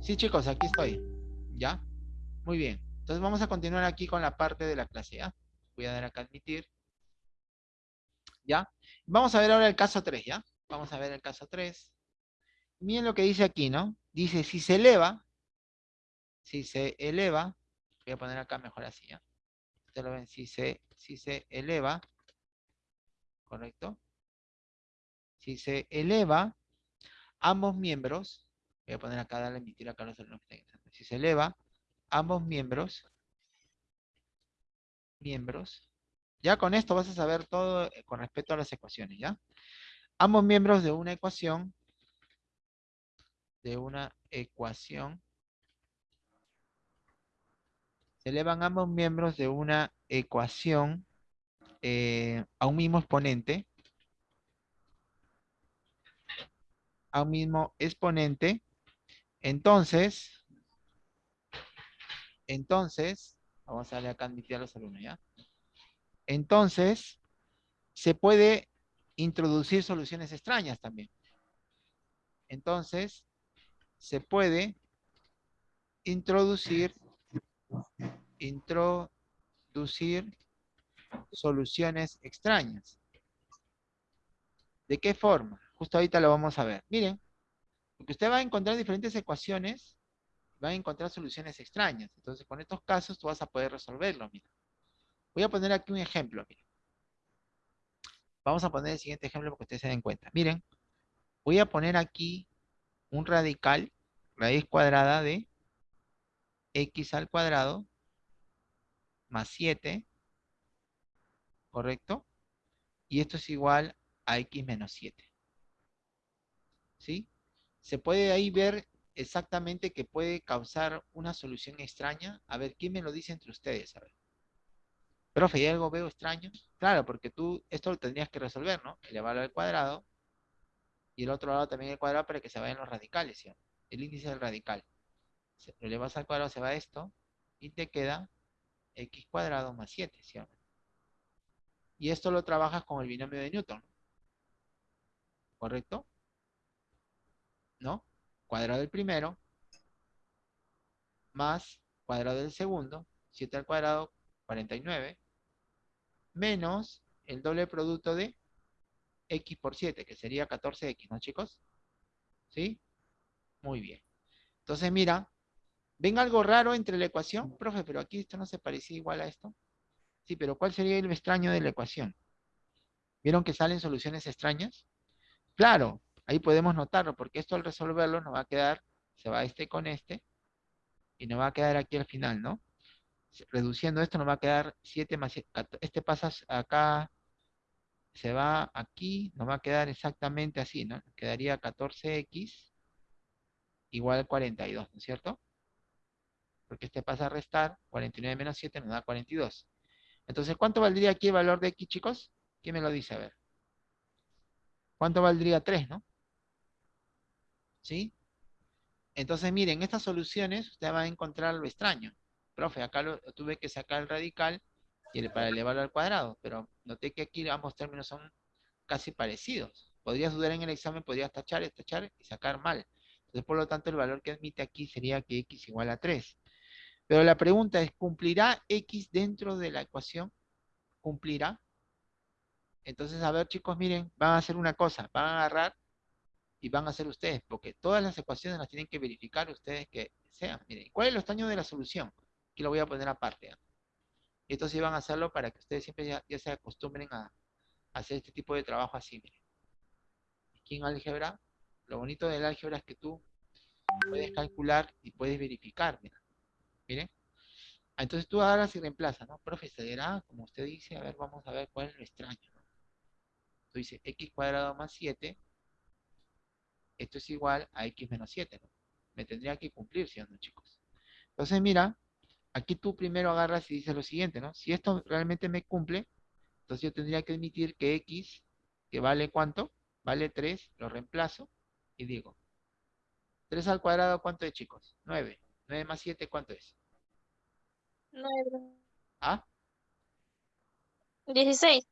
Sí, chicos, aquí estoy. ¿Ya? Muy bien. Entonces vamos a continuar aquí con la parte de la clase, ¿ya? Voy a dar acá admitir. ¿Ya? Vamos a ver ahora el caso 3, ¿ya? Vamos a ver el caso 3. Miren lo que dice aquí, ¿no? Dice, si se eleva, si se eleva, voy a poner acá mejor así, ¿ya? Ustedes lo ven, si se, si se eleva, ¿correcto? Si se eleva ambos miembros, voy a poner acá, darle emitir acá los alumnos Si se eleva ambos miembros, miembros, ya con esto vas a saber todo eh, con respecto a las ecuaciones, ¿ya? Ambos miembros de una ecuación, de una ecuación, se elevan ambos miembros de una ecuación eh, a un mismo exponente, a un mismo exponente, entonces, entonces, vamos a darle acá a los alumnos, ¿ya? Entonces, se puede introducir soluciones extrañas también. Entonces, se puede introducir, introducir soluciones extrañas. ¿De qué forma? Justo ahorita lo vamos a ver. Miren, porque usted va a encontrar diferentes ecuaciones, va a encontrar soluciones extrañas. Entonces, con estos casos tú vas a poder resolverlo, mira. Voy a poner aquí un ejemplo. Vamos a poner el siguiente ejemplo para que ustedes se den cuenta. Miren, voy a poner aquí un radical, raíz cuadrada de x al cuadrado más 7, ¿correcto? Y esto es igual a x menos 7. ¿Sí? Se puede ahí ver exactamente que puede causar una solución extraña. A ver, ¿quién me lo dice entre ustedes? A ver. Profe, ¿y algo veo extraño? Claro, porque tú esto lo tendrías que resolver, ¿no? Elevarlo al cuadrado y el otro lado también al cuadrado para que se vayan los radicales, ¿sí? El índice del radical. Lo elevas al cuadrado, se va esto y te queda x cuadrado más 7, ¿sí? Y esto lo trabajas con el binomio de Newton. ¿Correcto? ¿No? Cuadrado del primero más cuadrado del segundo, 7 al cuadrado, 49, menos el doble producto de x por 7, que sería 14x, ¿no, chicos? ¿Sí? Muy bien. Entonces, mira, ¿ven algo raro entre la ecuación? Profe, pero aquí esto no se parecía igual a esto. Sí, pero ¿cuál sería el extraño de la ecuación? ¿Vieron que salen soluciones extrañas? Claro, ahí podemos notarlo, porque esto al resolverlo nos va a quedar, se va este con este, y nos va a quedar aquí al final, ¿no? reduciendo esto nos va a quedar 7 más 7, este pasa acá, se va aquí, nos va a quedar exactamente así, ¿no? Quedaría 14x igual a 42, ¿no es cierto? Porque este pasa a restar, 49 menos 7 nos da 42. Entonces, ¿cuánto valdría aquí el valor de x, chicos? ¿Quién me lo dice? A ver. ¿Cuánto valdría 3, no? ¿Sí? Entonces, miren, estas soluciones usted va a encontrar lo extraño profe, acá lo, tuve que sacar el radical y para elevarlo al cuadrado, pero noté que aquí ambos términos son casi parecidos. Podrías dudar en el examen, podrías tachar, tachar y sacar mal. Entonces, por lo tanto, el valor que admite aquí sería que x igual a 3. Pero la pregunta es, ¿cumplirá x dentro de la ecuación? ¿Cumplirá? Entonces, a ver, chicos, miren, van a hacer una cosa, van a agarrar y van a hacer ustedes, porque todas las ecuaciones las tienen que verificar ustedes que sean. Miren, ¿cuál es el estaño de la solución? Aquí lo voy a poner aparte. Y estos iban a hacerlo para que ustedes siempre ya, se acostumbren a, hacer este tipo de trabajo así. Miren. Aquí en álgebra, lo bonito del álgebra es que tú puedes calcular y puedes verificar. Miren. Ah, entonces tú agarras y reemplazas, ¿no? Profe, dirá, como usted dice, a ver, vamos a ver cuál es lo extraño. ¿no? Tú dices x cuadrado más 7, esto es igual a x menos 7, ¿no? Me tendría que cumplir, ¿sí o no, chicos? Entonces, mira, aquí tú primero agarras y dices lo siguiente, ¿no? Si esto realmente me cumple, entonces yo tendría que admitir que x, que vale cuánto, vale 3, lo reemplazo y digo, 3 al cuadrado, ¿cuánto es, chicos? 9. 9 más 7, ¿cuánto es? 9. ¿Ah? 16.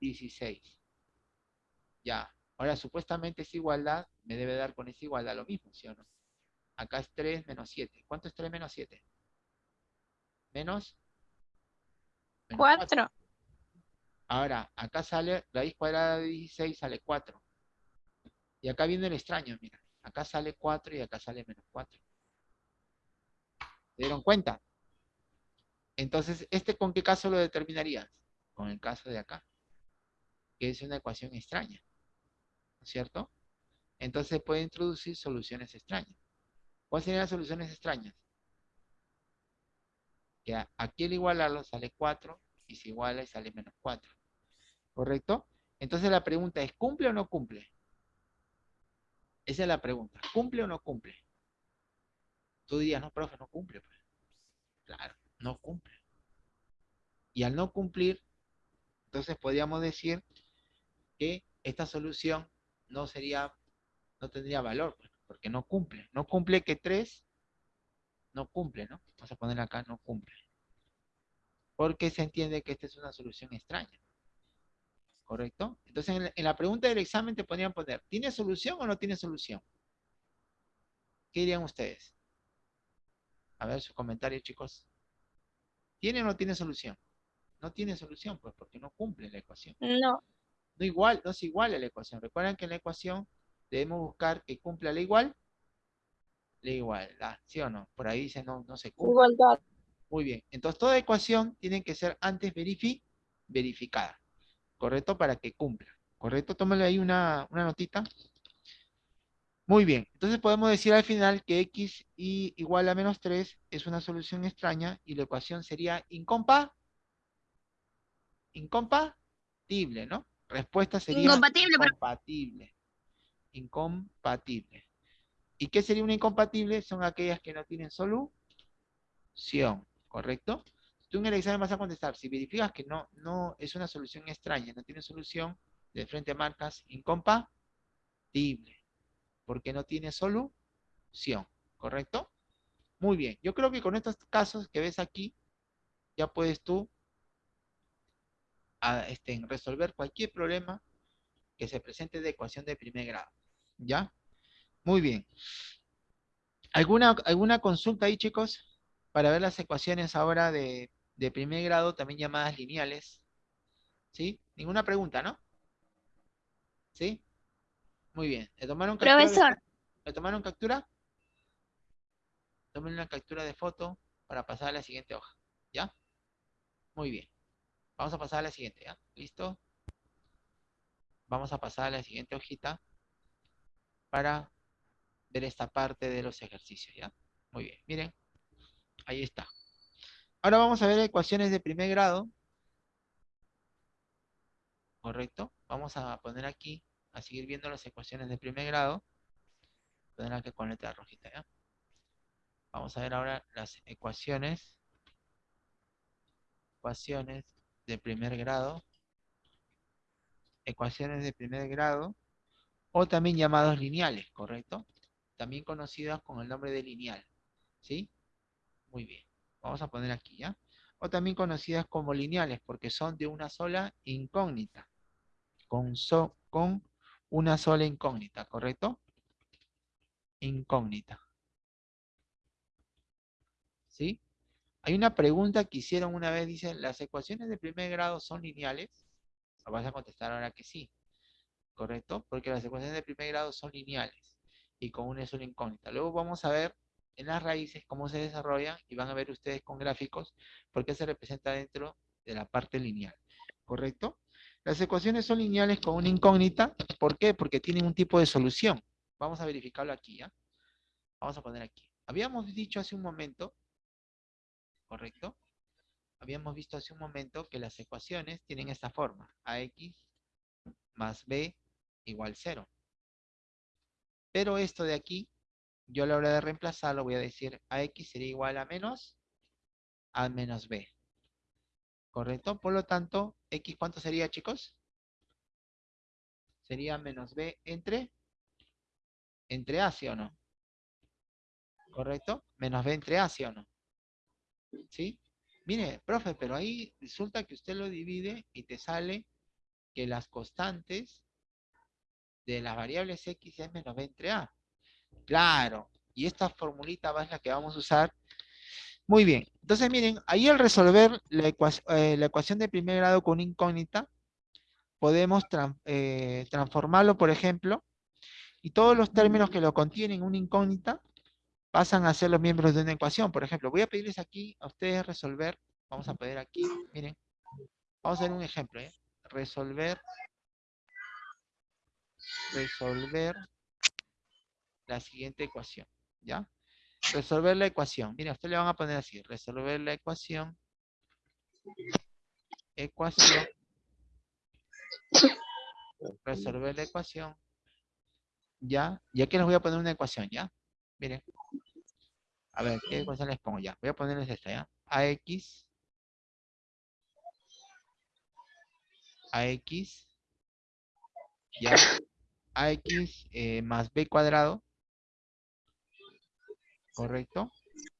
16. Ya. Ahora, supuestamente esa igualdad me debe dar con esa igualdad lo mismo, ¿sí o no? Acá es 3 menos 7. ¿Cuánto es 3 menos 7? Menos. menos 4. Ahora, acá sale raíz cuadrada de 16, sale 4. Y acá viene el extraño, mira. Acá sale 4 y acá sale menos 4. ¿Se dieron cuenta? Entonces, ¿este con qué caso lo determinarías? Con el caso de acá. Que es una ecuación extraña. ¿No es cierto? Entonces puede introducir soluciones extrañas. ¿Cuáles serían las soluciones extrañas? Que aquí al igualarlo sale 4 y si iguala sale menos 4. ¿Correcto? Entonces la pregunta es, ¿cumple o no cumple? Esa es la pregunta. ¿Cumple o no cumple? Tú dirías, no, profe, no cumple. Pues. Claro, no cumple. Y al no cumplir, entonces podríamos decir que esta solución no sería, no tendría valor, pues, porque no cumple. No cumple que 3, no cumple, ¿no? Vamos a poner acá, no cumple. Porque se entiende que esta es una solución extraña. ¿Correcto? Entonces, en la, pregunta del examen te podrían poner, ¿tiene solución o no tiene solución? ¿Qué dirían ustedes? A ver su comentario, chicos. ¿Tiene o no tiene solución? No tiene solución, pues, porque no cumple la ecuación. No. No igual, no es igual a la ecuación. Recuerden que en la ecuación debemos buscar que cumpla la igual, la igualdad, ¿sí o no? Por ahí dice no, no se cumple. Igualdad. Muy bien. Entonces, toda ecuación tiene que ser antes verificada. ¿correcto? Para que cumpla, ¿correcto? Tómale ahí una, notita. Muy bien, entonces podemos decir al final que x y igual a menos 3 es una solución extraña y la ecuación sería incompa, incompatible, ¿no? Respuesta sería incompatible. Incompatible. Incompatible. ¿Y qué sería una incompatible? Son aquellas que no tienen solución, ¿correcto? Tú en el examen vas a contestar, si verificas que no, no es una solución extraña, no tiene solución, de frente marcas incompatible, porque no tiene solución, ¿correcto? Muy bien, yo creo que con estos casos que ves aquí, ya puedes tú a, este, resolver cualquier problema que se presente de ecuación de primer grado, ¿ya? Muy bien. ¿Alguna, alguna consulta ahí, chicos? Para ver las ecuaciones ahora de de primer grado, también llamadas lineales. ¿Sí? Ninguna pregunta, ¿no? ¿Sí? Muy bien. ¿Le tomaron captura? Profesor. ¿Le tomaron captura? Tomen una captura de foto para pasar a la siguiente hoja. ¿Ya? Muy bien. Vamos a pasar a la siguiente, ¿ya? ¿Listo? Vamos a pasar a la siguiente hojita para ver esta parte de los ejercicios, ¿ya? Muy bien. Miren, ahí está. Ahora vamos a ver ecuaciones de primer grado. ¿Correcto? Vamos a poner aquí, a seguir viendo las ecuaciones de primer grado. Poner aquí con letra rojita, ¿ya? Vamos a ver ahora las ecuaciones. Ecuaciones de primer grado. Ecuaciones de primer grado. O también llamados lineales, ¿correcto? También conocidas con el nombre de lineal. ¿Sí? Muy bien. Vamos a poner aquí, ¿ya? O también conocidas como lineales, porque son de una sola incógnita. Con, con una sola incógnita, ¿correcto? Incógnita. ¿Sí? Hay una pregunta que hicieron una vez, dicen, ¿las ecuaciones de primer grado son lineales? Vas a contestar ahora que sí, ¿correcto? Porque las ecuaciones de primer grado son lineales y con una sola incógnita. Luego vamos a ver en las raíces, cómo se desarrollan, y van a ver ustedes con gráficos por qué se representa dentro de la parte lineal. ¿Correcto? Las ecuaciones son lineales con una incógnita. ¿Por qué? Porque tienen un tipo de solución. Vamos a verificarlo aquí, ¿ya? Vamos a poner aquí. Habíamos dicho hace un momento, ¿correcto? Habíamos visto hace un momento que las ecuaciones tienen esta forma. AX más B igual 0. Pero esto de aquí yo a la hora de reemplazarlo voy a decir AX sería igual a menos A menos B. ¿Correcto? Por lo tanto, X ¿cuánto sería, chicos? Sería menos B entre, entre A, ¿sí o no? ¿Correcto? Menos B entre A, ¿sí o no? ¿Sí? Mire, profe, pero ahí resulta que usted lo divide y te sale que las constantes de las variables X es menos B entre A. Claro, Y esta formulita va es la que vamos a usar. Muy bien. Entonces, miren, ahí al resolver la, eh, ecuación de primer grado con incógnita, podemos eh, transformarlo, por ejemplo, y todos los términos que lo contienen una incógnita pasan a ser los miembros de una ecuación. Por ejemplo, voy a pedirles aquí a ustedes resolver, vamos a pedir aquí, miren, vamos a hacer un ejemplo, ¿eh? resolver, resolver la siguiente ecuación, ¿ya? Resolver la ecuación, miren, a ustedes le van a poner así, resolver la ecuación, ecuación, resolver la ecuación, ¿ya? Y aquí les voy a poner una ecuación, ¿ya? Miren. A ver, ¿qué ecuación les pongo ya? Voy a ponerles esta, ¿ya? AX. AX. Ya. AX eh, más B cuadrado. ¿Correcto?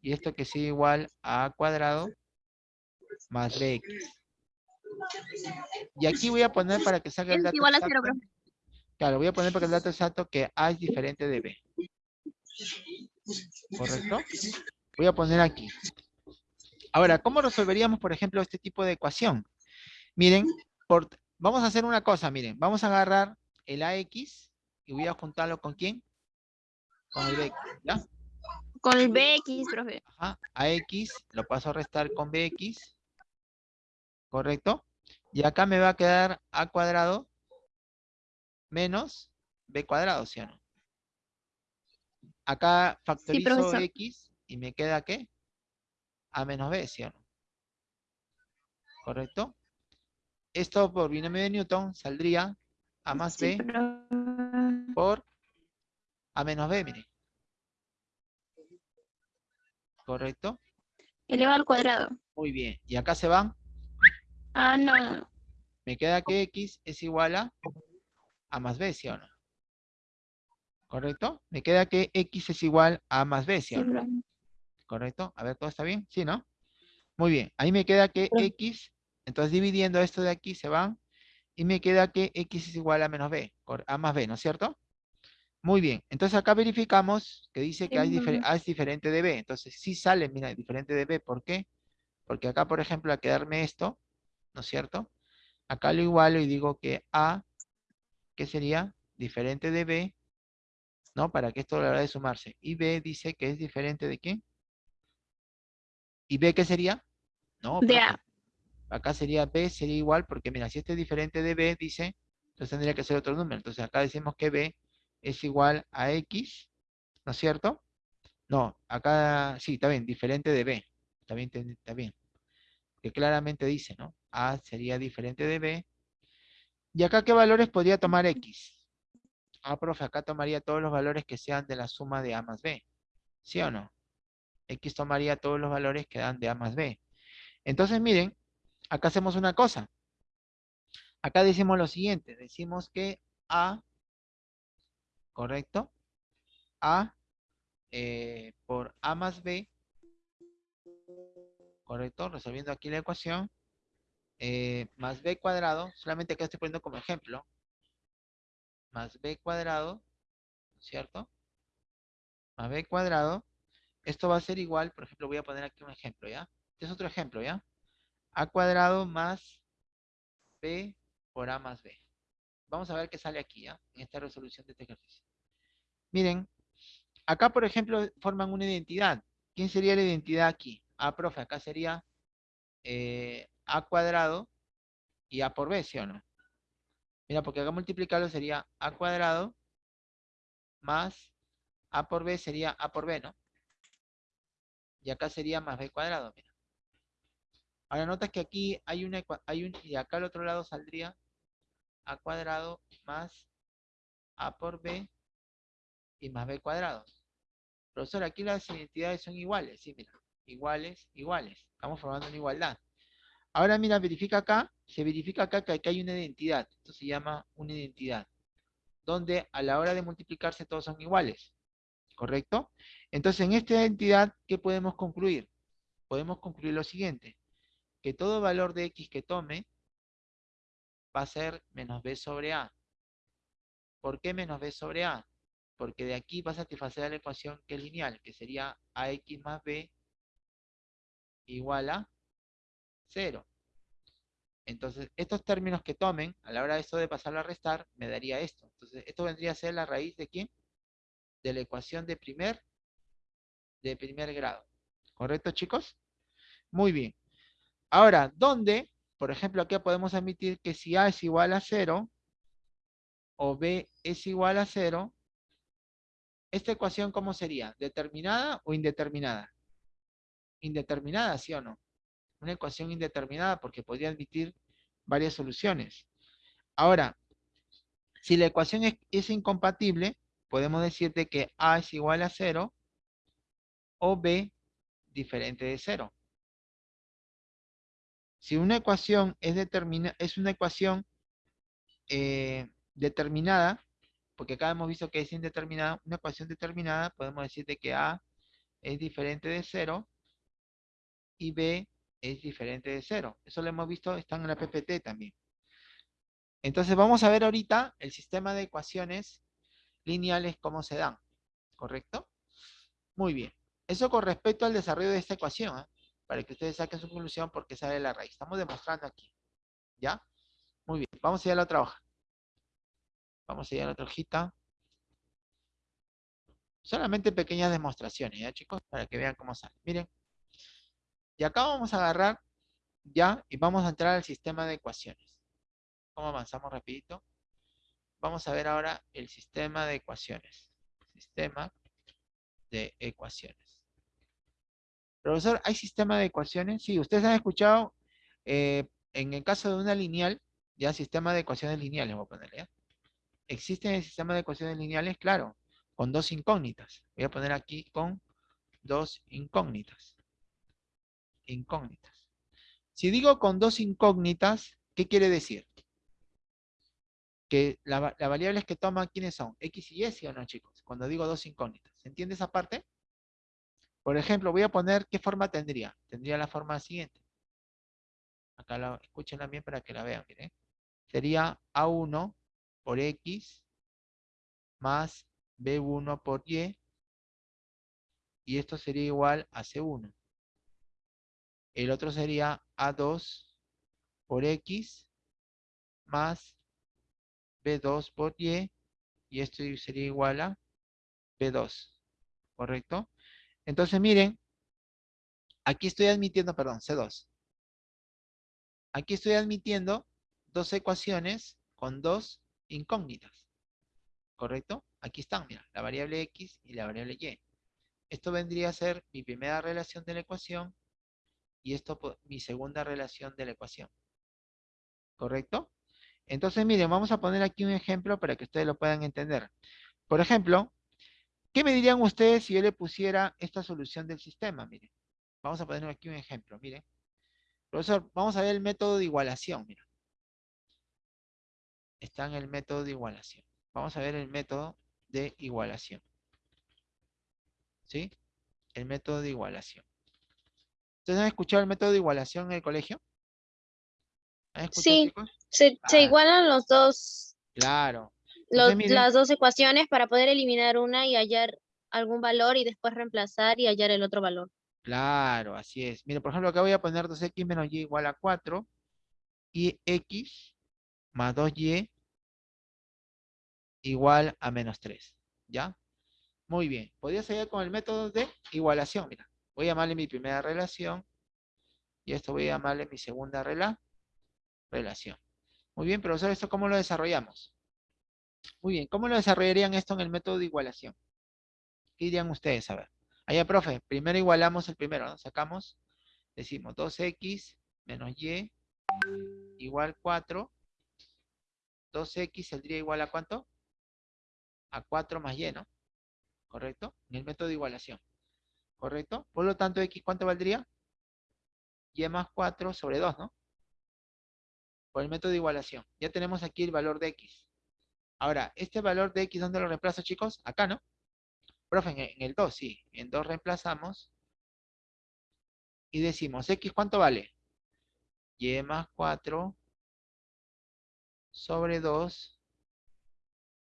Y esto que sigue igual a A cuadrado más BX. Y aquí voy a poner para que salga el dato igual a exacto. Claro, voy a poner para que el dato exacto que A es diferente de B. ¿Correcto? Voy a poner aquí. Ahora, ¿cómo resolveríamos, por ejemplo, este tipo de ecuación? Miren, por, vamos a hacer una cosa, miren. Vamos a agarrar el AX y voy a juntarlo con quién? Con el BX, ¿ya? Con el BX, profe. Ajá, AX lo paso a restar con BX. ¿Correcto? Y acá me va a quedar A cuadrado menos B cuadrado, ¿sí o no? Acá factorizo X y me queda ¿qué? A menos B, ¿sí o no? ¿Correcto? Esto por binomio de Newton saldría A más B por A menos B, miren. ¿Correcto? Elevado al cuadrado. Muy bien. ¿Y acá se van? Ah, no. Me queda que X es igual a A más B, ¿sí o no? ¿Correcto? Me queda que X es igual a más B, ¿sí? ¿Correcto? A ver, ¿todo está bien? ¿Sí, no? Muy bien. Ahí me queda que X, entonces dividiendo esto de aquí se van, y me queda que X es igual a menos B, A más B, ¿no es cierto? Muy bien. Entonces acá verificamos que dice que A es, diferente de B. Entonces sí sale, mira, diferente de B. ¿Por qué? Porque acá, por ejemplo, a quedarme esto, ¿no es cierto? Acá lo igualo y digo que A, ¿qué sería? Diferente de B ¿no? Para que esto a la hora de sumarse. Y B dice que es diferente de quién? ¿Y B qué sería? No, de A. Acá sería B, sería igual, porque mira, si este es diferente de B, dice, entonces tendría que ser otro número. Entonces acá decimos que B es igual a X, ¿no es cierto? No, acá sí, está bien, diferente de B. Está bien, está bien. Que claramente dice, ¿no? A sería diferente de B. ¿Y acá qué valores podría tomar X? Ah, profe, acá tomaría todos los valores que sean de la suma de A más B. ¿Sí o no? X tomaría todos los valores que dan de A más B. Entonces, miren, acá hacemos una cosa. Acá decimos lo siguiente. Decimos que A, ¿correcto? A eh, por A más B, ¿correcto? Resolviendo aquí la ecuación. Eh, más B cuadrado, solamente acá estoy poniendo como ejemplo, más b cuadrado, ¿cierto? Más b cuadrado. Esto va a ser igual, por ejemplo, voy a poner aquí un ejemplo, ¿ya? Este es otro ejemplo, ¿ya? A cuadrado más b por a más b. Vamos a ver qué sale aquí, ¿ya? En esta resolución de este ejercicio. Miren, acá, por ejemplo, forman una identidad. ¿Quién sería la identidad aquí? Ah, profe, acá sería eh, a cuadrado y a por b, ¿sí o no? Mira, porque acá multiplicarlo sería a cuadrado más a por b sería a por b, ¿no? Y acá sería más b cuadrado, mira. Ahora notas que aquí hay una, hay un, y acá al otro lado saldría a cuadrado más a por b y más b cuadrado. Profesor, aquí las identidades son iguales, sí, mira, iguales, iguales. Estamos formando una igualdad. Ahora mira, verifica acá, se verifica acá que hay una identidad. Esto se llama una identidad. Donde a la hora de multiplicarse todos son iguales. ¿Correcto? Entonces en esta identidad, ¿qué podemos concluir? Podemos concluir lo siguiente. Que todo valor de x que tome va a ser menos b sobre a. ¿Por qué menos b sobre a? porque de aquí va a satisfacer la ecuación que es lineal, que sería ax más b igual a 0. Entonces, estos términos que tomen, a la hora de esto de pasarlo a restar, me daría esto. Entonces, esto vendría a ser la raíz de quién? De la ecuación de primer, de primer grado. ¿Correcto, chicos? Muy bien. Ahora, ¿dónde? Por ejemplo, aquí podemos admitir que si A es igual a 0, o B es igual a 0, ¿esta ecuación cómo sería? ¿Determinada o indeterminada? Indeterminada, ¿sí o no? Una ecuación indeterminada porque podría admitir varias soluciones. Ahora, si la ecuación es, incompatible, podemos decir que A es igual a 0 o B diferente de 0. Si una ecuación es, determina, es una ecuación eh, determinada, porque acá hemos visto que es indeterminada, una ecuación determinada, podemos decir que A es diferente de 0 y B es diferente de 0. Eso lo hemos visto, están en la PPT también. Entonces vamos a ver ahorita el sistema de ecuaciones lineales, cómo se dan. ¿Correcto? Muy bien. Eso con respecto al desarrollo de esta ecuación, ¿eh? Para que ustedes saquen su conclusión porque sale la raíz. Estamos demostrando aquí. ¿Ya? Muy bien. Vamos a ir a la otra hoja. Vamos a ir a la otra hojita. Solamente pequeñas demostraciones, ¿ya chicos? Para que vean cómo sale. Miren. Y acá vamos a agarrar ya y vamos a entrar al sistema de ecuaciones. ¿Cómo avanzamos rapidito? Vamos a ver ahora el sistema de ecuaciones. Sistema de ecuaciones. Profesor, ¿hay sistema de ecuaciones? Sí, ustedes han escuchado, eh, en el caso de una lineal, ya sistema de ecuaciones lineales, voy a ponerle, ¿ya? ¿Existen el sistema de ecuaciones lineales? Claro, con dos incógnitas. Voy a poner aquí con dos incógnitas incógnitas. Si digo con dos incógnitas, ¿qué quiere decir? Que las variables que toman, ¿quiénes son? ¿X y Y, sí o no, chicos? Cuando digo dos incógnitas. ¿Se entiende esa parte? Por ejemplo, voy a poner, ¿qué forma tendría? Tendría la forma siguiente. Acá la, escúchenla bien para que la vean, miren. Sería A1 por X más B1 por Y. Y esto sería igual a C1. El otro sería A2 por X más B2 por Y. Y esto sería igual a B2. ¿Correcto? Entonces miren, aquí estoy admitiendo, perdón, C2. Aquí estoy admitiendo dos ecuaciones con dos incógnitas. ¿Correcto? Aquí están, mira, la variable X y la variable Y. Esto vendría a ser mi primera relación de la ecuación y esto mi segunda relación de la ecuación. ¿Correcto? Entonces, miren, vamos a poner aquí un ejemplo para que ustedes lo puedan entender. Por ejemplo, ¿qué me dirían ustedes si yo le pusiera esta solución del sistema? Miren, vamos a poner aquí un ejemplo, miren. Profesor, vamos a ver el método de igualación, miren. Está en el método de igualación. Vamos a ver el método de igualación. ¿Sí? El método de igualación. ¿Ustedes han escuchado el método de igualación en el colegio? sí, se, ah. igualan los dos. Claro. Las dos ecuaciones para poder eliminar una y hallar algún valor y después reemplazar y hallar el otro valor. Claro, así es. Mire, por ejemplo, acá voy a poner 2x menos y igual a 4 y x más 2y igual a menos 3. ¿Ya? Muy bien. Podría seguir con el método de igualación. Mira. Voy a llamarle mi primera relación. Y esto voy a llamarle mi segunda relación. Muy bien, profesor, ¿esto cómo lo desarrollamos? Muy bien, ¿cómo lo desarrollarían esto en el método de igualación? ¿Qué dirían ustedes? A ver. Allá, profe, primero igualamos el primero, ¿no? Sacamos, decimos 2x menos y igual 4. 2x saldría igual a cuánto? A 4 más y, ¿no? ¿Correcto? En el método de igualación. ¿correcto? Por lo tanto, x, ¿cuánto valdría? y más 4 sobre 2, ¿no? Por el método de igualación. Ya tenemos aquí el valor de x. Ahora, este valor de x, ¿dónde lo reemplazo, chicos? Acá, ¿no? Profe, en el 2, sí. En 2 reemplazamos. Y decimos, x, ¿cuánto vale? y más 4 sobre 2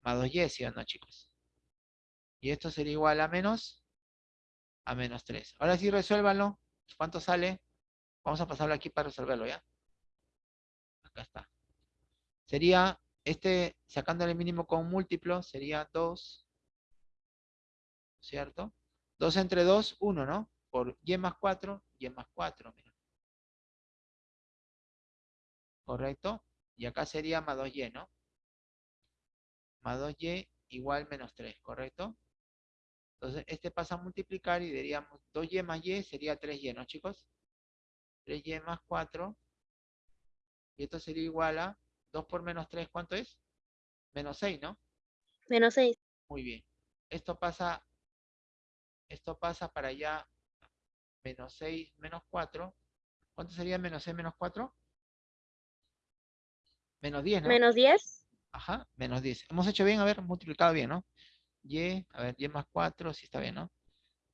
más 2y, ¿sí o no, chicos? Y esto sería igual a menos, a menos 3. Ahora sí, resuélvanlo. ¿Cuánto sale? Vamos a pasarlo aquí para resolverlo, ¿ya? Acá está. Sería, este, sacando el mínimo con múltiplo, sería 2, ¿cierto? 2 entre 2, 1, ¿no? Por y más 4, y más 4, mira. ¿Correcto? Y acá sería más 2y, ¿no? Más 2y igual menos 3, ¿correcto? Entonces, este pasa a multiplicar y diríamos 2y más y sería 3y, ¿no, chicos? 3y más 4. Y esto sería igual a 2 por menos 3, ¿cuánto es? Menos 6, ¿no? Menos 6. Muy bien. Esto pasa, esto pasa para allá, menos 6, menos 4. ¿Cuánto sería menos 6 menos 4? Menos 10, ¿no? Menos 10. Ajá, menos 10. Hemos hecho bien, a ver, multiplicado bien, ¿no? Y, a ver, y más 4, sí está bien, ¿no?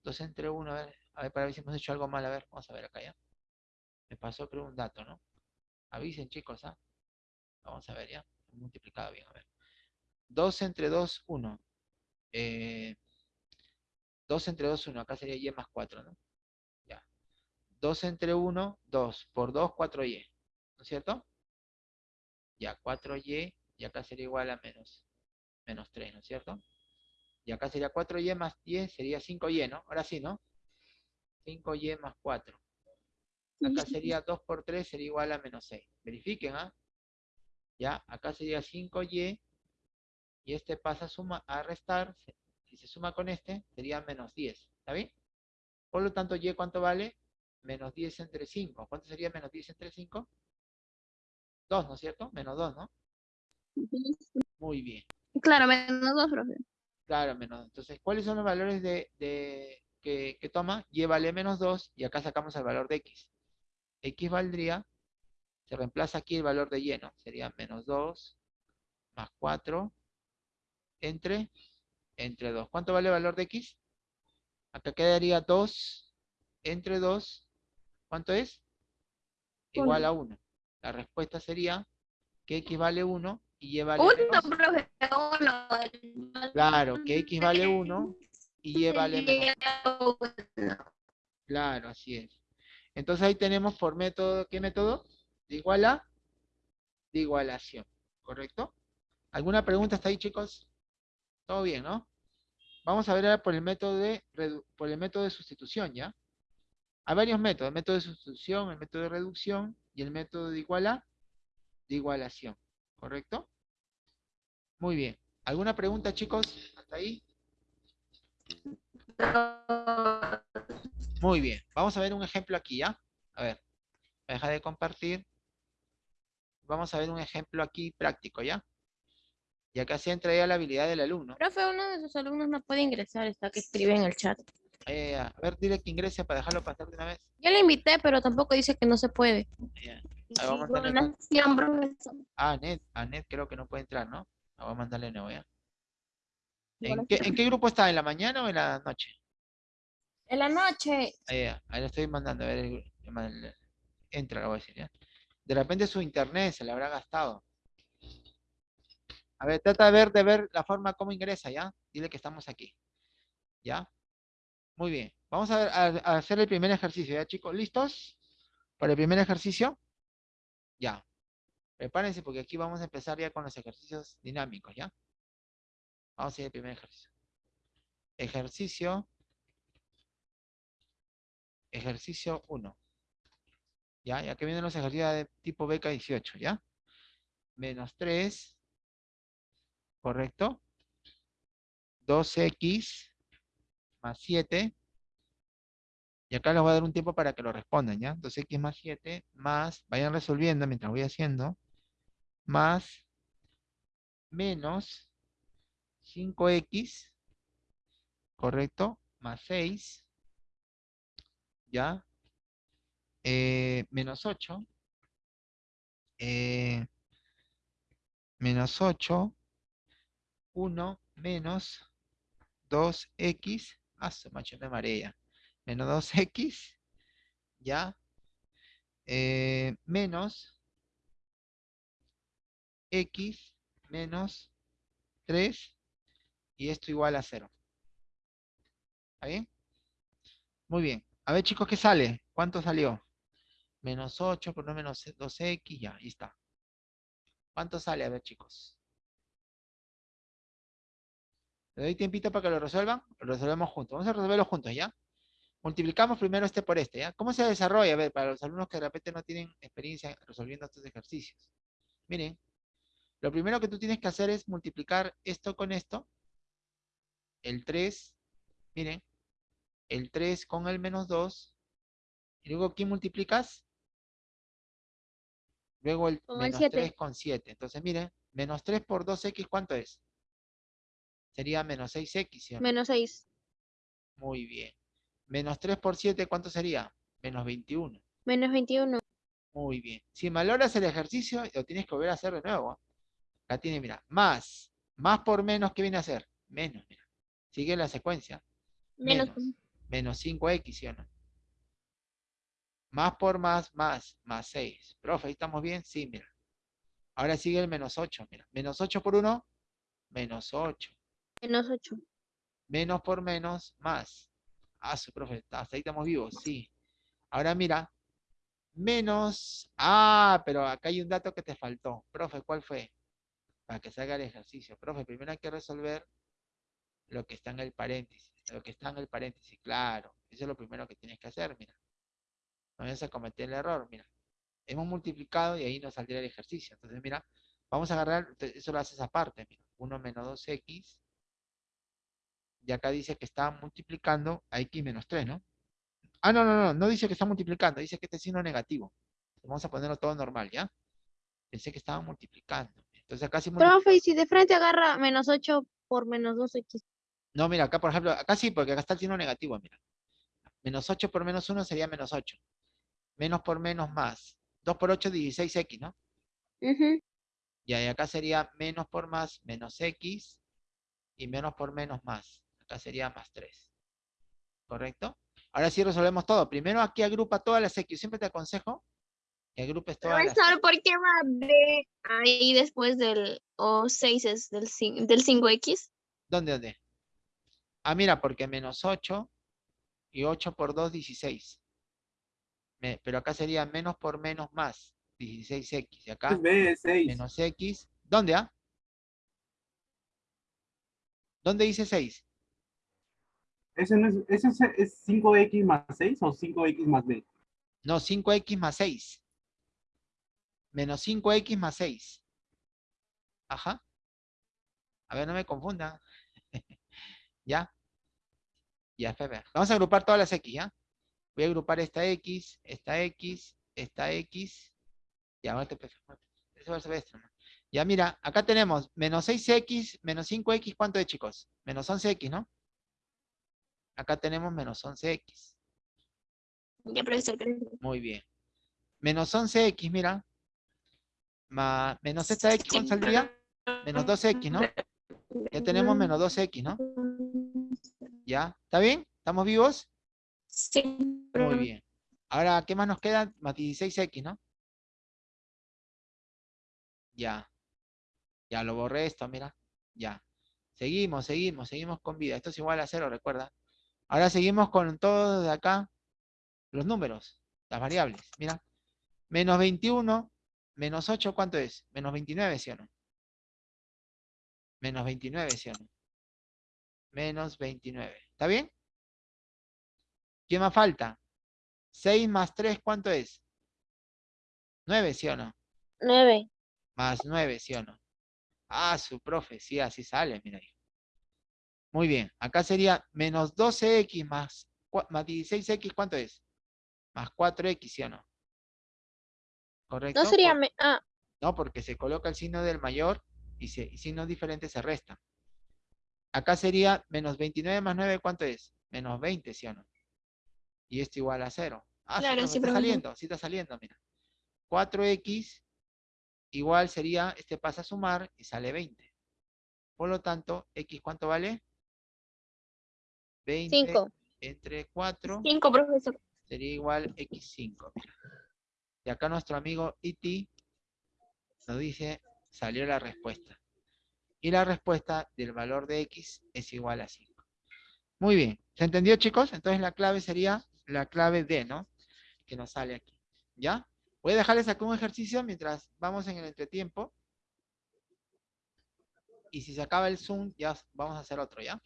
2 entre 1, a ver, a ver, para ver si hemos hecho algo mal, a ver, vamos a ver acá ya. Me pasó, creo, un dato, ¿no? Avisen, chicos, ¿ah? Vamos a ver ya, multiplicado bien, a ver. 2 entre 2, 1. Eh, 2 entre 2, 1, acá sería y más 4, ¿no? Ya. 2 entre 1, 2. Por 2, 4y. ¿No es cierto? Ya, 4y, y acá sería igual a menos, menos 3, ¿no es cierto? Y acá sería 4y más 10, sería 5y, ¿no? Ahora sí, ¿no? 5y más 4. Acá sería 2 por 3, sería igual a menos 6. Verifiquen, ¿ah? Ya, acá sería 5y, y este pasa a, suma, a restar, si se suma con este, sería menos 10. ¿Está bien? Por lo tanto, y ¿cuánto vale? Menos 10 entre 5. ¿Cuánto sería menos 10 entre 5? 2, ¿no es cierto? Menos 2, ¿no? Muy bien. Claro, menos 2, profe. Claro, menos 2. Entonces, ¿cuáles son los valores de, de que, que, toma? Y vale menos 2 y acá sacamos el valor de x. x valdría, se reemplaza aquí el valor de y, ¿no? Sería menos 2 más 4 entre, entre 2. ¿Cuánto vale el valor de x? Acá quedaría 2 entre 2. ¿Cuánto es? Igual a 1. La respuesta sería que x vale 1 y y vale 1, profe, 1. Claro, que x vale 1 y y vale menos. Claro, así es. Entonces ahí tenemos por método, ¿qué método? De igual a, de igualación, ¿correcto? ¿Alguna pregunta hasta ahí, chicos? Todo bien, ¿no? Vamos a ver ahora por el método de, por el método de sustitución, ¿ya? Hay varios métodos, el método de sustitución, el método de reducción y el método de iguala, de igualación, ¿correcto? Muy bien. ¿Alguna pregunta, chicos? ¿Hasta ahí? Muy bien. Vamos a ver un ejemplo aquí, ¿ya? A ver. Deja de compartir. Vamos a ver un ejemplo aquí práctico, ¿ya? Y acá se entra ya la habilidad del alumno. Profe, uno de sus alumnos no puede ingresar, está que escribe en el chat. Eh, a ver, dile que ingrese para dejarlo pasar de una vez. Ya le invité, pero tampoco dice que no se puede. Yeah. Ahí vamos a. Ah, Anet, Anet creo que no puede entrar, ¿no? Vamos a mandarle nuevo, ¿ya? ¿En qué, ¿En qué, grupo está? ¿En la mañana o en la noche? En la noche. Ahí, ahí lo estoy mandando, a ver, entra, lo voy a decir, ¿ya? De repente su internet se le habrá gastado. A ver, trata de ver, de ver la forma como ingresa, ¿ya? Dile que estamos aquí. ¿Ya? Muy bien. Vamos a, hacer el primer ejercicio, ¿ya chicos? ¿Listos? Para el primer ejercicio. Ya. Prepárense porque aquí vamos a empezar ya con los ejercicios dinámicos, ¿ya? Vamos a hacer el primer ejercicio. Ejercicio. Ejercicio 1. ¿Ya? Ya que vienen los ejercicios de tipo beca 18, ¿ya? Menos 3 ¿correcto? 2x más 7. Y acá les voy a dar un tiempo para que lo respondan, ¿ya? 2x más 7 más, vayan resolviendo mientras voy haciendo, más menos 5x, ¿correcto? Más 6, ¿ya? Eh, menos 8, eh, menos 8, 1 menos 2x, ah, se macho me marea, menos 2x, ya, eh, menos x menos 3, y esto igual a 0. ¿Está bien? Muy bien. A ver, chicos, ¿qué sale? ¿Cuánto salió? Menos 8 por no menos 2x, ya, ahí está. ¿Cuánto sale? A ver, chicos. ¿Le doy tiempito para que lo resuelvan? Lo resolvemos juntos. Vamos a resolverlo juntos, ¿ya? Multiplicamos primero este por este, ¿ya? ¿Cómo se desarrolla? A ver, para los alumnos que de repente no tienen experiencia resolviendo estos ejercicios. Miren, lo primero que tú tienes que hacer es multiplicar esto con esto. El 3, miren, el 3 con el menos 2. Y luego, ¿quién multiplicas? Luego el menos 7. 3 con 7. Entonces, miren, menos 3 por 2x, ¿cuánto es? Sería menos 6x, ¿sí? Menos 6. Muy bien. Menos 3 por 7, ¿cuánto sería? Menos 21. Menos 21. Muy bien. Si valoras el ejercicio, lo tienes que volver a hacer de nuevo. ¿ah? Acá tiene, mira, más. Más por menos, ¿qué viene a ser? Menos, mira. Sigue la secuencia. Menos. Menos. Menos 5x, ¿sí o no? Más por más, más, más 6. Profe, ¿ahí estamos bien? Sí, mira. Ahora sigue el menos 8, mira. Menos 8 por 1, menos 8. Menos 8. Menos por menos, más. Ah, su profe, hasta ahí estamos vivos, sí. Ahora mira, menos... Ah, pero acá hay un dato que te faltó. Profe, ¿cuál fue? Para que salga el ejercicio. Profe, primero hay que resolver lo que está en el paréntesis. Lo que está en el paréntesis, claro. Eso es lo primero que tienes que hacer, mira. No vayas a cometer el error, mira. Hemos multiplicado y ahí nos saldría el ejercicio. Entonces, mira, vamos a agarrar, eso lo haces aparte, mira. 1 menos 2x. Y acá dice que está multiplicando a x menos 3, ¿no? Ah, no, no, no, no dice que está multiplicando, dice que este signo negativo. Vamos a ponerlo todo normal, ¿ya? Pensé que estaba multiplicando. Entonces acá sí Profe, y si de frente agarra menos 8 por menos 2x. No, mira, acá por ejemplo, acá sí, porque acá está el signo negativo, mira. Menos 8 por menos 1 sería menos 8. Menos por menos más. 2 por 8, 16x, ¿no? Ujú. Y ahí acá sería menos por más, menos x. Y menos por menos más. Acá sería más 3. ¿Correcto? Ahora sí resolvemos todo. Primero aquí agrupa todas las x. Siempre te aconsejo que agrupes todas las Profesor, ¿por qué va B ahí después del O6 es del, cin- del 5X? ¿Dónde, dónde? Ah, mira, porque menos 8 y 8 por 2, 16. Me- pero acá sería menos por menos más, 16x. Y acá Es B, 6. menos x. ¿Dónde, ah? ¿Dónde dice 6? ¿Ese, no es, ese es, es 5X más 6 o 5X más B? No, 5x más 6. Menos 5x más 6. Ajá. A ver, no me confundan. ¿Ya? Ya, espera. Vamos a agrupar todas las x, ¿ya? Voy a agrupar esta x, esta x, esta x. Ya, muerte perfecta. Eso va a ser esto, ¿no? Ya, mira, acá tenemos menos 6x, menos 5x, ¿cuánto es, chicos? Menos 11x, ¿no? Acá tenemos menos 11x. Ya, profesor. Muy bien. Menos 11x, mira. Más, menos esta x, ¿cuánto saldría? Menos 2x, ¿no? Ya tenemos menos 2x, ¿no? ¿Ya? ¿Está bien? ¿Estamos vivos? Sí. Muy bien. Ahora, ¿qué más nos queda? Más 16x, ¿no? Ya. Ya lo borré esto, mira. Ya. Seguimos, seguimos, seguimos con vida. Esto es igual a cero, recuerda. Ahora seguimos con todo de acá. Los números, las variables. Mira. Menos 21, menos 8, ¿cuánto es? Menos 29, ¿sí o no? Menos 29, ¿sí o no? Menos 29. ¿Está bien? ¿Qué más falta? 6 más 3, ¿cuánto es? 9, ¿sí o no? 9. Más 9, ¿sí o no? Ah, su profe, sí, así sale, mira ahí. Muy bien, acá sería menos 12x más, más 16x, ¿cuánto es? Más 4x, ¿sí o no? ¿Correcto? No sería... Me- Ah, No, porque se coloca el signo del mayor y, se, y signos diferentes se restan. Acá sería menos 29 más 9, ¿cuánto es? Menos 20, ¿sí o no? Y esto igual a 0. Ah, sí, Claro, profe, sí, está saliendo, sí está saliendo, mira. 4x igual sería, este pasa a sumar y sale 20. Por lo tanto, x ¿cuánto vale? 20 5. entre 4 5, profesor. sería igual x5. mira. Y acá nuestro amigo iti nos dice, salió la respuesta. Y la respuesta del valor de x es igual a 5. Muy Muy bien. ¿Se entendió, chicos? Entonces la clave sería la clave D, ¿no? Que nos sale aquí. ¿Ya? Voy a dejarles acá un ejercicio mientras vamos en el entretiempo. Y si se acaba el Zoom, ya vamos a hacer otro, ¿ya?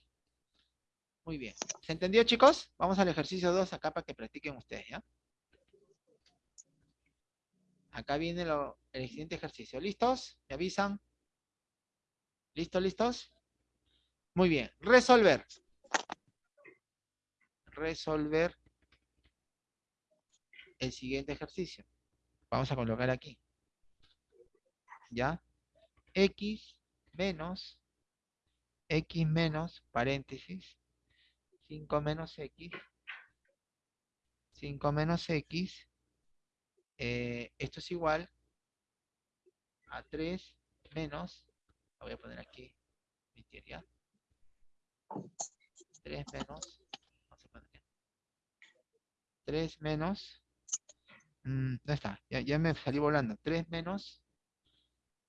Muy bien. ¿Se entendió, chicos? Vamos al ejercicio 2 acá para que practiquen ustedes, ¿ya? Acá viene lo- el siguiente ejercicio. ¿Listos? ¿Me avisan? ¿Listos, listos? Muy bien. Resolver. Resolver el siguiente ejercicio. Vamos a colocar aquí. ¿Ya? X menos, X menos, paréntesis, 5 menos X, 5 menos X, eh, esto es igual a 3 menos, lo voy a poner aquí, ¿ya? 3 menos, vamos a poner aquí, 3 menos, mm, ¿dónde está? Ya, ya me salí volando, 3 menos,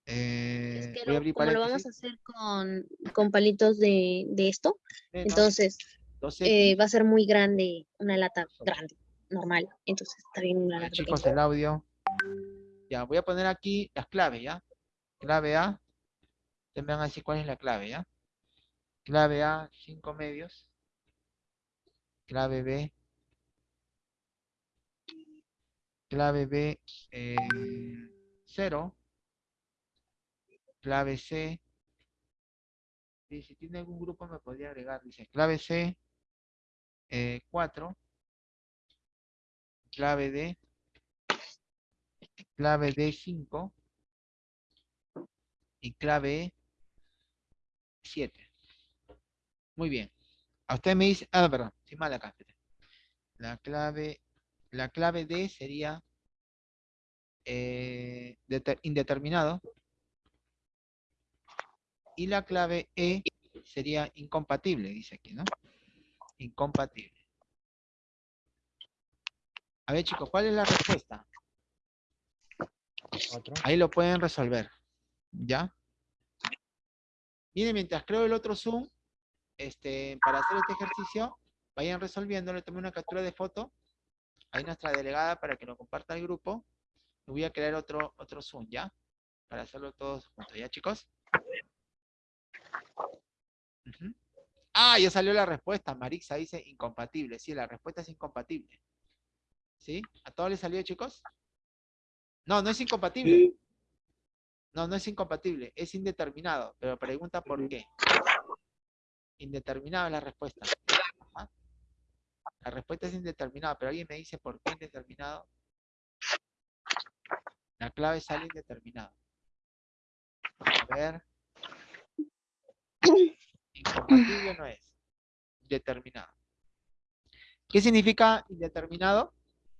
Es eh, que voy a lo- lo vamos a hacer con, con palitos de, de esto, menos entonces 2X, eh, va a ser muy grande, una lata grande, normal. Entonces está bien una lata chicos, pequeña. el audio. Ya, voy a poner aquí las claves, ¿ya? Clave A. Ustedes me van a decir cuál es la clave, ¿ya? Clave A, 5 medios. Clave B. Clave B, 0. clave C. Y si tiene algún grupo me podría agregar, dice clave C, 4. clave D, clave D5 y clave E 7. Muy bien. A usted me dice, ah, perdón, sin mal acá. La clave, la clave D sería eh, deter- indeterminado. Y la clave E sería incompatible, dice aquí, ¿no? Incompatible. A ver, chicos, ¿cuál es la respuesta? Otro. Ahí lo pueden resolver. ¿Ya? Miren, mientras creo el otro Zoom, este, para hacer este ejercicio, vayan resolviendo, le tomé una captura de foto. Ahí nuestra delegada para que lo comparta al grupo. Voy a crear otro, otro Zoom, ¿ya? Para hacerlo todos juntos, ¿ya, chicos? Ah, ya salió la respuesta. Marixa dice incompatible. Sí, la respuesta es incompatible. ¿Sí? ¿A todos les salió, chicos? No, no es incompatible. Sí, No, no es incompatible, es indeterminado. Pero pregunta por qué. Indeterminado es la respuesta. La respuesta es indeterminada, pero alguien me dice por qué indeterminado. La clave sale indeterminado. A ver. Incompatible no es. Determinado. ¿Qué significa indeterminado?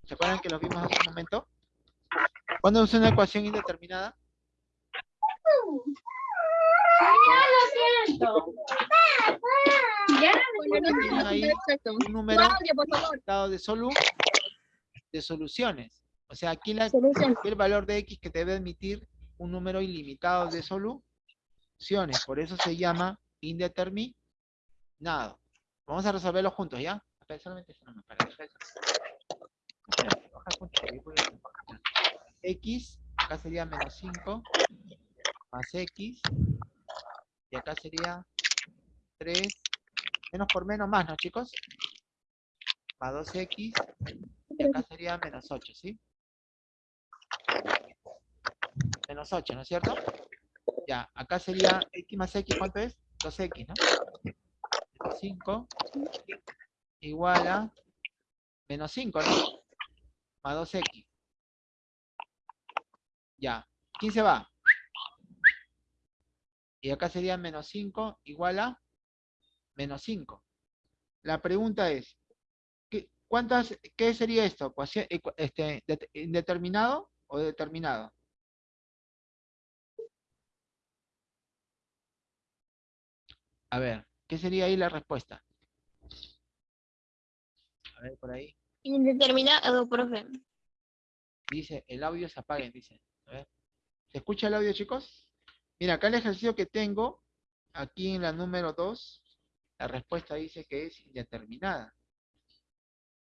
¿Se acuerdan que lo vimos hace un momento? ¿Cuándo es una ecuación indeterminada? Ahí un número limitado de, solu de soluciones. O sea, aquí, la, el valor de x que debe admitir un número ilimitado de soluciones. Por eso se llama indeterminado. Vamos a resolverlo juntos, ¿ya? Solamente eso ahí voy a- x, acá sería menos 5, más x, y acá sería 3, menos por menos más, ¿no, chicos? Más 2x, y acá sería menos 8, ¿sí? Menos 8, ¿no es cierto? Ya, acá sería x más x, ¿cuánto es? 2x, ¿no? Menos 5 igual a menos 5, ¿no? Más 2x. Ya, ¿quién se va? Y acá sería menos 5 igual a menos 5. La pregunta es, ¿qué, cuántas, ¿qué sería esto? Este, det- ¿Indeterminado o determinado? A ver, ¿qué sería ahí la respuesta? A ver, por ahí. Indeterminado, profe. Dice, el audio se apague, dice. A ver. ¿Se escucha el audio, chicos? Mira, acá el ejercicio que tengo, aquí en la número 2, La respuesta dice que es indeterminada.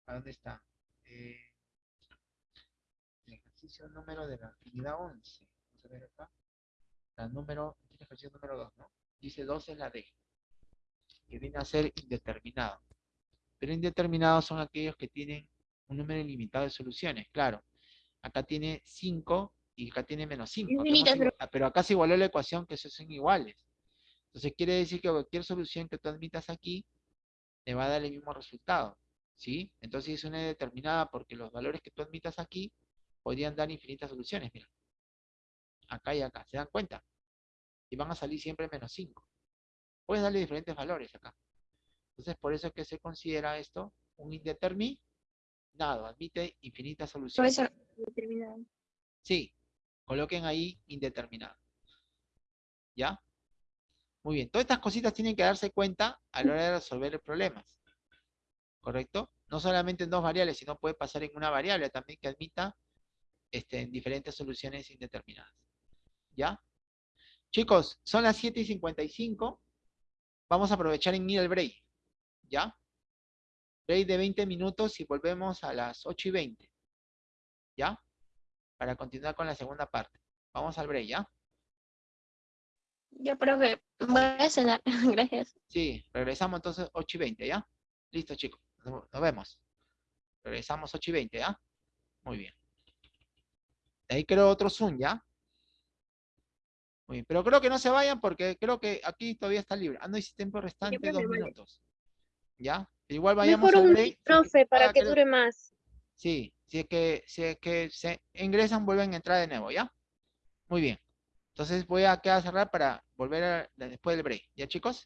¿A dónde está? Eh, el ejercicio número de la actividad 11. Vamos a ver acá. La número, el ejercicio número 2, ¿no? Dice 2 es la D. Que viene a ser indeterminado. Pero indeterminados son aquellos que tienen un número ilimitado de soluciones, claro. Acá tiene 5 y acá tiene menos 5. Infinitas, pero- pero acá se igualó la ecuación que son iguales. Entonces quiere decir que cualquier solución que tú admitas aquí te va a dar el mismo resultado. ¿Sí? Entonces es una determinada porque los valores que tú admitas aquí podrían dar infinitas soluciones. Mira. Acá y acá. ¿Se dan cuenta? Y van a salir siempre menos 5. Puedes darle diferentes valores acá. Entonces por eso es que se considera esto un indeterminado. Admite infinitas soluciones. Profesor, determinado. Sí, coloquen ahí indeterminado. ¿Ya? Muy bien, todas estas cositas tienen que darse cuenta a la hora de resolver problemas. ¿Correcto? No solamente en dos variables, sino puede pasar en una variable también que admita este, en diferentes soluciones indeterminadas. ¿Ya? Chicos, son las 7 y 55. Vamos a aprovechar en ir al break. ¿Ya? Break de 20 minutos y volvemos a las 8 y 20. ¿Ya? para continuar con la segunda parte. Vamos al break, ¿ya? Yo creo que voy a cenar. Gracias. Sí, regresamos entonces 8 y 20, ¿ya? Listo, chicos. Nos vemos. Regresamos 8 y 20, ¿ya? Muy bien. De ahí creo otro Zoom, ¿ya? Muy bien. Pero creo que no se vayan porque creo que aquí todavía está libre. Ah, no hice tiempo restante, dos vale. minutos. ¿Ya? Igual vayamos Mejor un break. si- profe para ah, que creo- dure más. Sí, si es que, si es que se ingresan, vuelven a entrar de nuevo, ¿ya? Muy bien. Entonces voy a quedar a cerrar para volver a- después del break. ¿Ya, chicos?